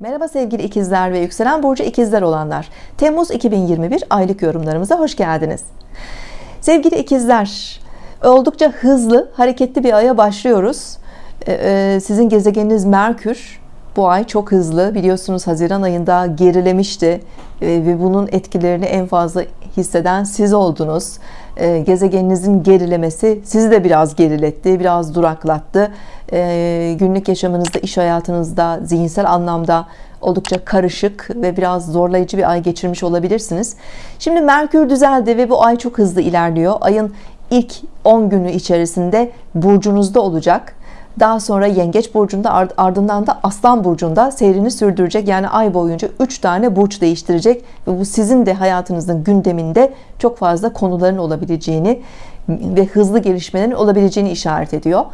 Merhaba sevgili ikizler ve yükselen burcu ikizler olanlar. Temmuz 2021 aylık yorumlarımıza hoş geldiniz. Sevgili ikizler oldukça hızlı hareketli bir aya başlıyoruz. Ee, e, sizin gezegeniniz Merkür bu ay çok hızlı. Biliyorsunuz Haziran ayında gerilemişti ee, ve bunun etkilerini en fazla hisseden siz oldunuz. Ee, gezegeninizin gerilemesi sizi de biraz geriletti biraz duraklattı. Günlük yaşamınızda iş hayatınızda zihinsel anlamda oldukça karışık ve biraz zorlayıcı bir ay geçirmiş olabilirsiniz. Şimdi Merkür düzeldi ve bu ay çok hızlı ilerliyor. Ayın ilk 10 günü içerisinde burcunuzda olacak daha sonra yengeç burcunda ardından da aslan burcunda seyrini sürdürecek. Yani ay boyunca 3 tane burç değiştirecek. Ve bu sizin de hayatınızın gündeminde çok fazla konuların olabileceğini ve hızlı gelişmelerin olabileceğini işaret ediyor.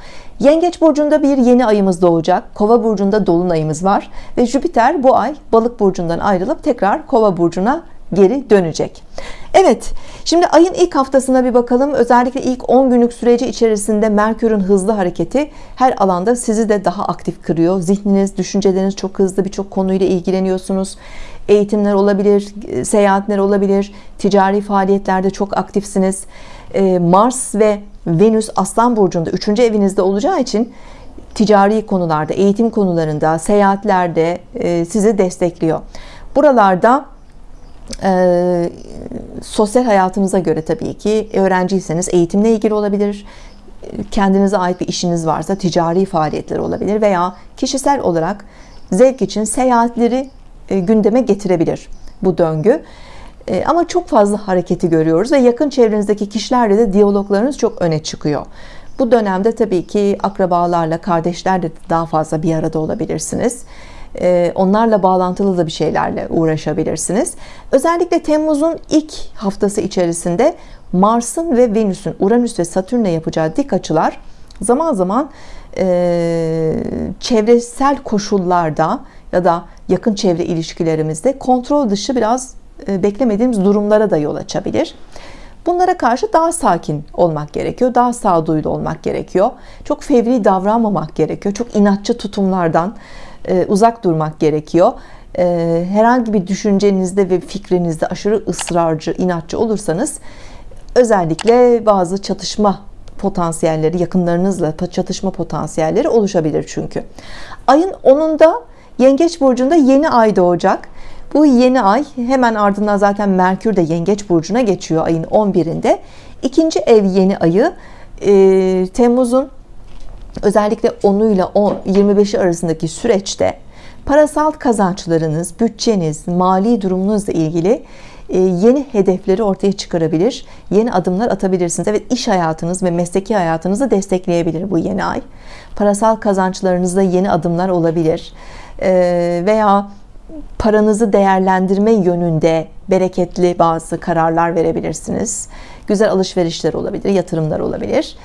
Yengeç burcunda bir yeni ayımız doğacak. Kova burcunda dolunayımız var. Ve Jüpiter bu ay balık burcundan ayrılıp tekrar Kova burcuna geri dönecek. Evet şimdi ayın ilk haftasına bir bakalım. Özellikle ilk 10 günlük süreci içerisinde Merkür'ün hızlı hareketi her alanda sizi de daha aktif kırıyor. Zihniniz düşünceleriniz çok hızlı birçok konuyla ilgileniyorsunuz. Eğitimler olabilir seyahatler olabilir ticari faaliyetlerde çok aktifsiniz. Ee, Mars ve Venüs Aslan Burcu'nda 3. evinizde olacağı için ticari konularda eğitim konularında seyahatlerde e, sizi destekliyor. Buralarda e, sosyal hayatınıza göre tabii ki öğrenciyseniz eğitimle ilgili olabilir kendinize ait bir işiniz varsa ticari faaliyetler olabilir veya kişisel olarak zevk için seyahatleri e, gündeme getirebilir bu döngü. E, ama çok fazla hareketi görüyoruz ve yakın çevrenizdeki kişilerle de diyaloglarınız çok öne çıkıyor. Bu dönemde tabii ki akrabalarla kardeşlerle daha fazla bir arada olabilirsiniz onlarla bağlantılı da bir şeylerle uğraşabilirsiniz. Özellikle Temmuz'un ilk haftası içerisinde Mars'ın ve Venüs'ün Uranüs ve Satürn'e yapacağı dik açılar zaman zaman e, çevresel koşullarda ya da yakın çevre ilişkilerimizde kontrol dışı biraz e, beklemediğimiz durumlara da yol açabilir. Bunlara karşı daha sakin olmak gerekiyor daha sağduyulu olmak gerekiyor. Çok fevri davranmamak gerekiyor çok inatçı tutumlardan e, uzak durmak gerekiyor. E, herhangi bir düşüncenizde ve fikrinizde aşırı ısrarcı inatçı olursanız özellikle bazı çatışma potansiyelleri yakınlarınızla çatışma potansiyelleri oluşabilir çünkü. Ayın 10'unda yengeç burcunda yeni ay doğacak. Bu yeni ay hemen ardından zaten Merkür de yengeç burcuna geçiyor ayın 11'inde ikinci ev yeni ayı e, Temmuz'un özellikle 10'u ile 25'i arasındaki süreçte parasal kazançlarınız, bütçeniz, mali durumunuzla ilgili e, yeni hedefleri ortaya çıkarabilir, yeni adımlar atabilirsiniz. Evet iş hayatınız ve mesleki hayatınızı destekleyebilir bu yeni ay. Parasal kazançlarınızda yeni adımlar olabilir e, veya paranızı değerlendirme yönünde bereketli bazı kararlar verebilirsiniz. Güzel alışverişler olabilir, yatırımlar olabilir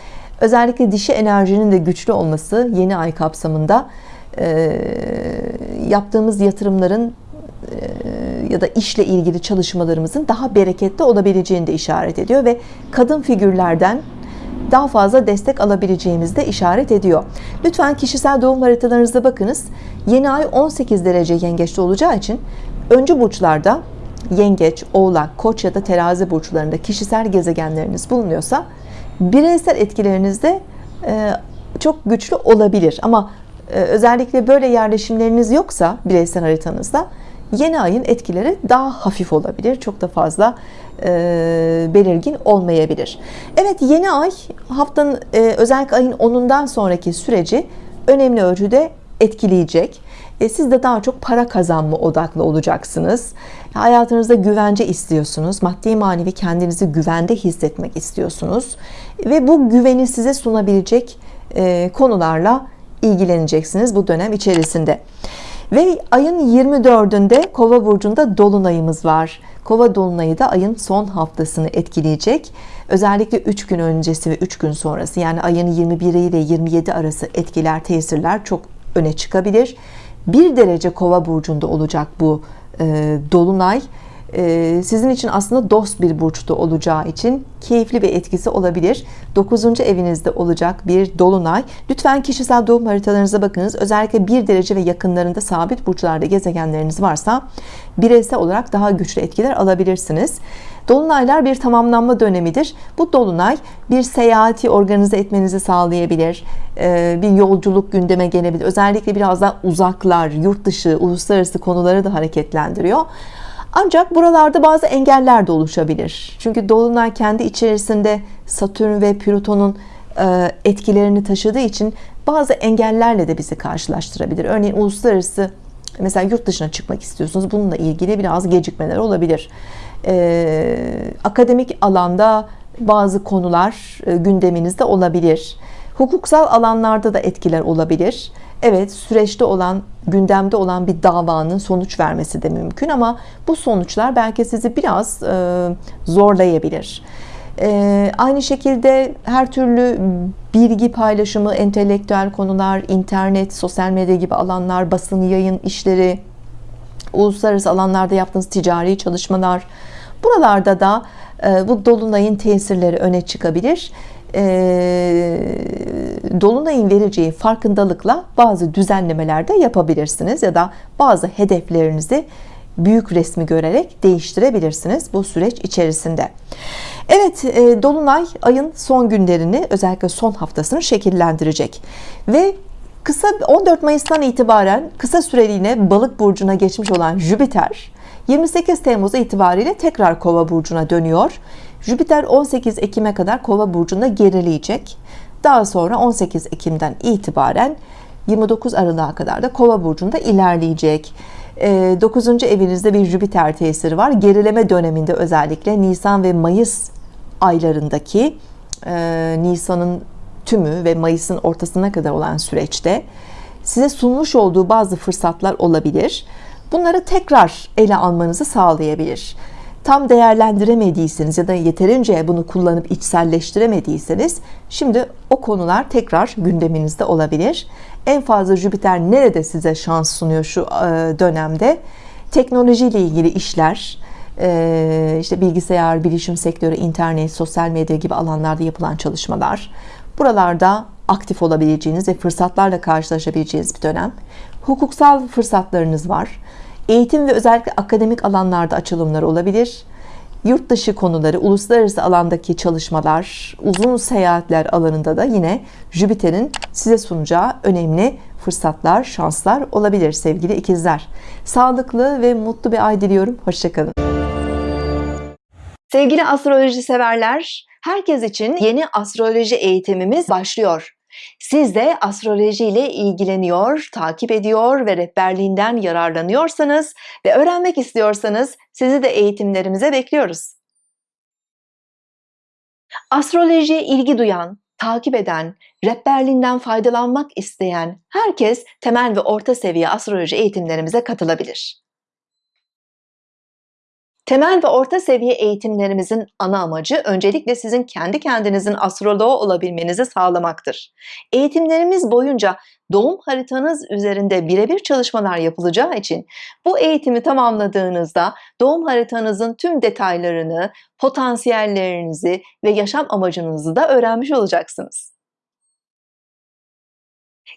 özellikle dişi enerjinin de güçlü olması yeni ay kapsamında e, yaptığımız yatırımların e, ya da işle ilgili çalışmalarımızın daha bereketli olabileceğini de işaret ediyor ve kadın figürlerden daha fazla destek alabileceğimizi de işaret ediyor. Lütfen kişisel doğum haritalarınızda bakınız. Yeni ay 18 derece yengeçte olacağı için öncü burçlarda yengeç oğlak koç ya da terazi burçlarında kişisel gezegenleriniz bulunuyorsa bireysel etkileriniz de e, çok güçlü olabilir. Ama e, özellikle böyle yerleşimleriniz yoksa bireysel haritanızda yeni ayın etkileri daha hafif olabilir. Çok da fazla e, belirgin olmayabilir. Evet yeni ay haftanın özellikle ayın 10'undan sonraki süreci önemli ölçüde etkileyecek e, siz de daha çok para kazanma odaklı olacaksınız. Hayatınızda güvence istiyorsunuz. Maddi manevi kendinizi güvende hissetmek istiyorsunuz. Ve bu güveni size sunabilecek e, konularla ilgileneceksiniz bu dönem içerisinde. Ve ayın 24'ünde kova burcunda dolunayımız var. Kova dolunayı da ayın son haftasını etkileyecek. Özellikle 3 gün öncesi ve 3 gün sonrası yani ayın 21 ile 27 arası etkiler tesirler çok öne çıkabilir bir derece kova burcunda olacak bu e, dolunay. E, sizin için aslında dost bir burçta olacağı için keyifli bir etkisi olabilir. 9. evinizde olacak bir dolunay. Lütfen kişisel doğum haritalarınıza bakınız. Özellikle bir derece ve yakınlarında sabit burçlarda gezegenleriniz varsa bireysel olarak daha güçlü etkiler alabilirsiniz Dolunaylar bir tamamlanma dönemidir. Bu dolunay bir seyahati organize etmenizi sağlayabilir. Ee, bir yolculuk gündeme gelebilir. Özellikle biraz daha uzaklar, yurt dışı, uluslararası konuları da hareketlendiriyor. Ancak buralarda bazı engeller de oluşabilir. Çünkü dolunay kendi içerisinde Satürn ve Plüton'un e, etkilerini taşıdığı için bazı engellerle de bizi karşılaştırabilir. Örneğin uluslararası mesela yurt dışına çıkmak istiyorsunuz. Bununla ilgili biraz gecikmeler olabilir e, akademik alanda bazı konular e, gündeminizde olabilir. Hukuksal alanlarda da etkiler olabilir. Evet süreçte olan gündemde olan bir davanın sonuç vermesi de mümkün ama bu sonuçlar belki sizi biraz e, zorlayabilir. E, aynı şekilde her türlü bilgi paylaşımı entelektüel konular internet sosyal medya gibi alanlar basın yayın işleri uluslararası alanlarda yaptığınız ticari çalışmalar buralarda da e, bu dolunayın tesirleri öne çıkabilir. E, dolunayın vereceği farkındalıkla bazı düzenlemeler de yapabilirsiniz ya da bazı hedeflerinizi büyük resmi görerek değiştirebilirsiniz bu süreç içerisinde. Evet e, Dolunay ayın son günlerini özellikle son haftasını şekillendirecek ve Kısa 14 Mayıs'tan itibaren kısa süreliğine balık burcuna geçmiş olan Jüpiter 28 Temmuz itibariyle tekrar kova burcuna dönüyor. Jüpiter 18 Ekim'e kadar kova burcunda gerileyecek. Daha sonra 18 Ekim'den itibaren 29 Aralık'a kadar da kova burcunda ilerleyecek. 9. Ee, evinizde bir Jüpiter tesiri var. Gerileme döneminde özellikle Nisan ve Mayıs aylarındaki e, Nisan'ın tümü ve Mayıs'ın ortasına kadar olan süreçte size sunmuş olduğu bazı fırsatlar olabilir. Bunları tekrar ele almanızı sağlayabilir. Tam değerlendiremediyseniz ya da yeterince bunu kullanıp içselleştiremediyseniz şimdi o konular tekrar gündeminizde olabilir. En fazla Jüpiter nerede size şans sunuyor şu e, dönemde? Teknolojiyle ilgili işler, e, işte bilgisayar, bilişim sektörü, internet, sosyal medya gibi alanlarda yapılan çalışmalar, Buralarda aktif olabileceğiniz ve fırsatlarla karşılaşabileceğiniz bir dönem. Hukuksal fırsatlarınız var. Eğitim ve özellikle akademik alanlarda açılımlar olabilir. Yurt dışı konuları, uluslararası alandaki çalışmalar, uzun seyahatler alanında da yine Jüpiter'in size sunacağı önemli fırsatlar, şanslar olabilir sevgili ikizler. Sağlıklı ve mutlu bir ay diliyorum. Hoşçakalın. Sevgili astroloji severler, herkes için yeni astroloji eğitimimiz başlıyor. Siz de astroloji ile ilgileniyor, takip ediyor ve rehberliğinden yararlanıyorsanız ve öğrenmek istiyorsanız sizi de eğitimlerimize bekliyoruz. Astrolojiye ilgi duyan, takip eden, rehberliğinden faydalanmak isteyen herkes temel ve orta seviye astroloji eğitimlerimize katılabilir. Temel ve orta seviye eğitimlerimizin ana amacı öncelikle sizin kendi kendinizin astroloğu olabilmenizi sağlamaktır. Eğitimlerimiz boyunca doğum haritanız üzerinde birebir çalışmalar yapılacağı için bu eğitimi tamamladığınızda doğum haritanızın tüm detaylarını, potansiyellerinizi ve yaşam amacınızı da öğrenmiş olacaksınız.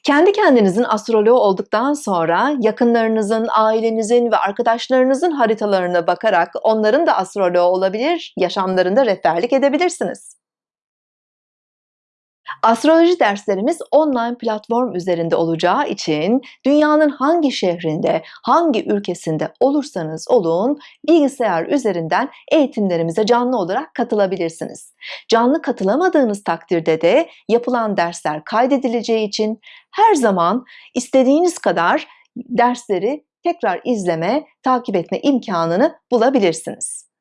Kendi kendinizin astroloğu olduktan sonra yakınlarınızın, ailenizin ve arkadaşlarınızın haritalarına bakarak onların da astroloğu olabilir, yaşamlarında rehberlik edebilirsiniz. Astroloji derslerimiz online platform üzerinde olacağı için dünyanın hangi şehrinde, hangi ülkesinde olursanız olun bilgisayar üzerinden eğitimlerimize canlı olarak katılabilirsiniz. Canlı katılamadığınız takdirde de yapılan dersler kaydedileceği için her zaman istediğiniz kadar dersleri tekrar izleme, takip etme imkanını bulabilirsiniz.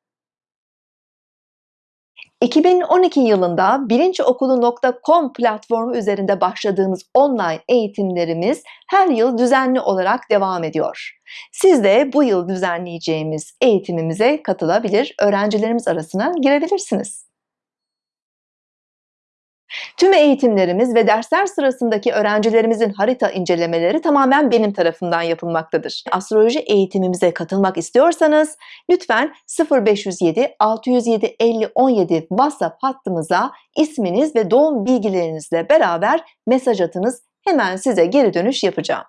2012 yılında bilinciokulu.com platformu üzerinde başladığımız online eğitimlerimiz her yıl düzenli olarak devam ediyor. Siz de bu yıl düzenleyeceğimiz eğitimimize katılabilir, öğrencilerimiz arasına girebilirsiniz. Tüm eğitimlerimiz ve dersler sırasındaki öğrencilerimizin harita incelemeleri tamamen benim tarafından yapılmaktadır. Astroloji eğitimimize katılmak istiyorsanız lütfen 0507 607 50 17 WhatsApp hattımıza isminiz ve doğum bilgilerinizle beraber mesaj atınız. Hemen size geri dönüş yapacağım.